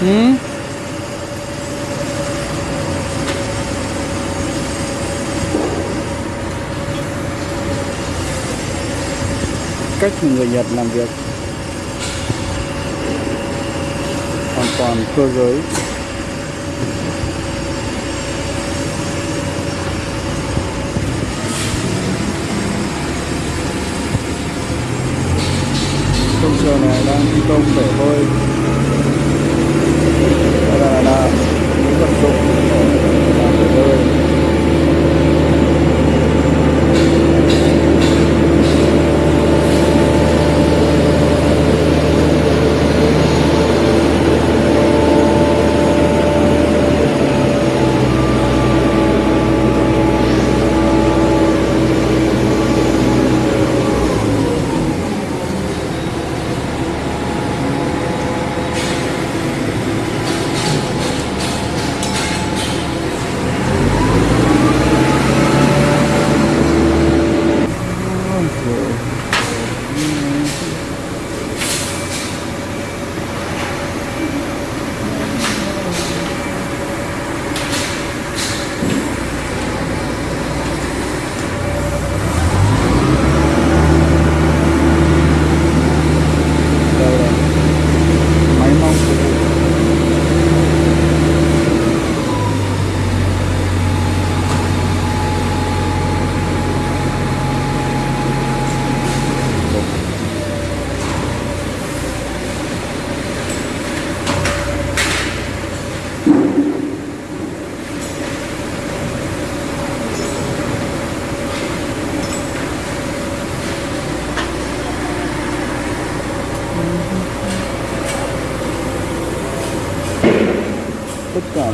Ừ. cách người Nhật làm việc. Hoàn toàn cơ giới. Công trường này đang thi công để thôi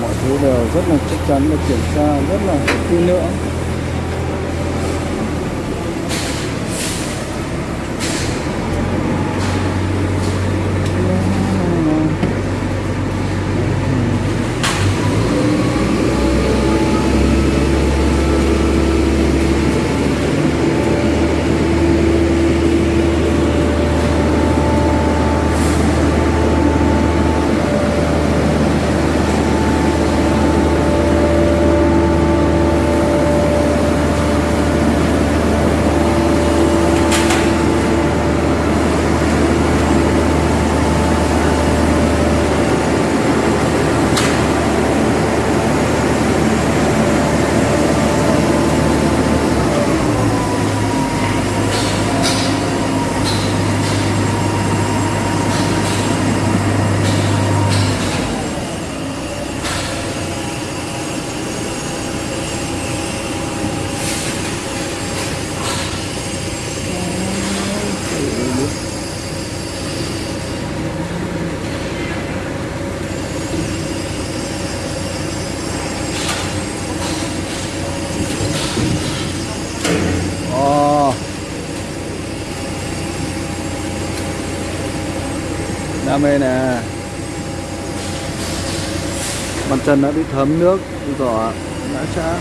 mọi thứ đều rất là chắc chắn và kiểm tra rất là kỹ lưỡng. Đam mê nè. Bàn chân đã bị thấm nước giỏ đã chã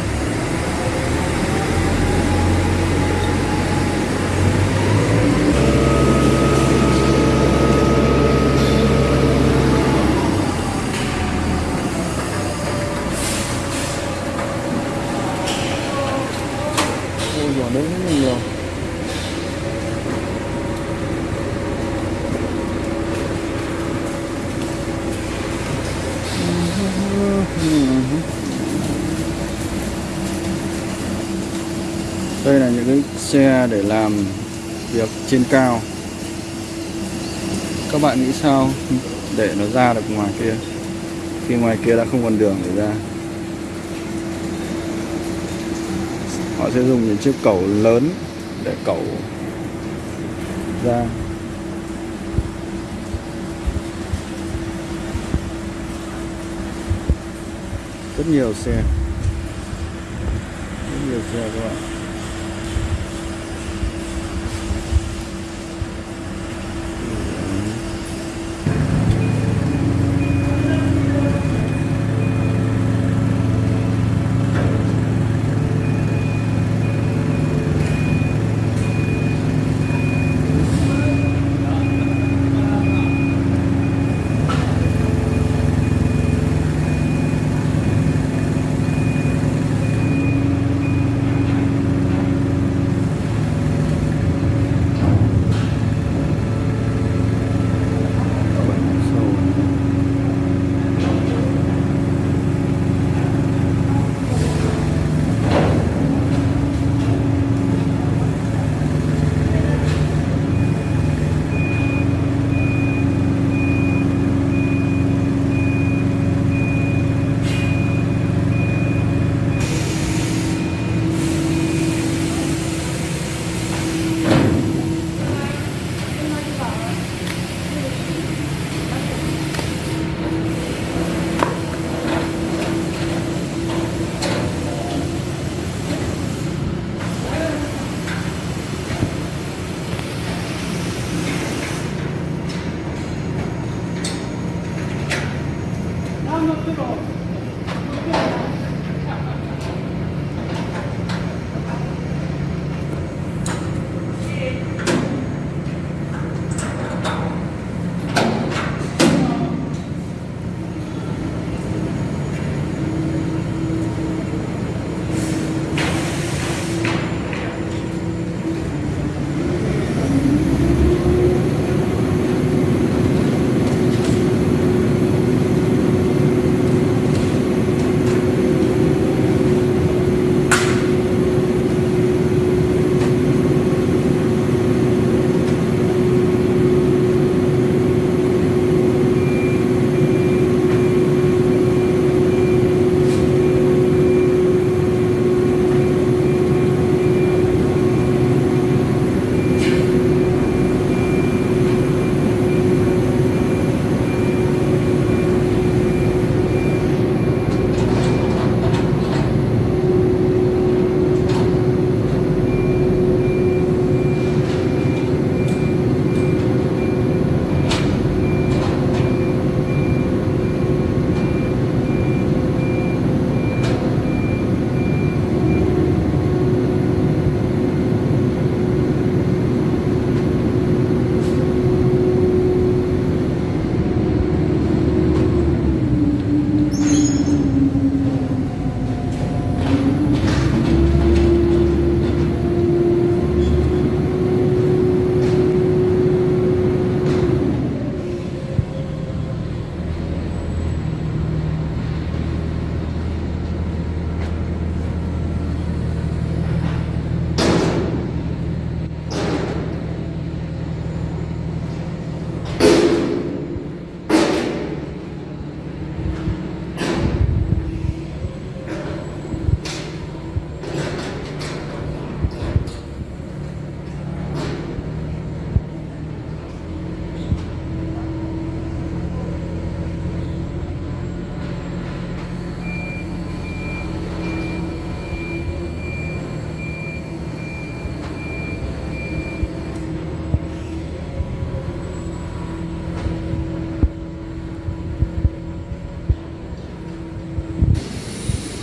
ôi giỏ đấy rất là nhiều đây là những cái xe để làm việc trên cao. Các bạn nghĩ sao để nó ra được ngoài kia, khi ngoài kia đã không còn đường để ra? Họ sẽ dùng những chiếc cầu lớn để cầu ra. Rất nhiều xe. Rất nhiều xe các bạn. Hold on.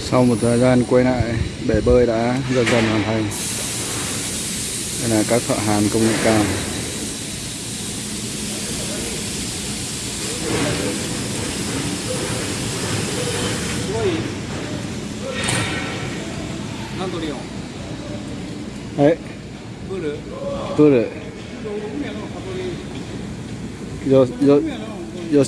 Sau một thời gian quay lại, bể bơi đã dần dần hoàn thành. Đây là các thợ hàn công nghệ cao. すごい何とリオン Đấy, プール tôi để 海の箱で yo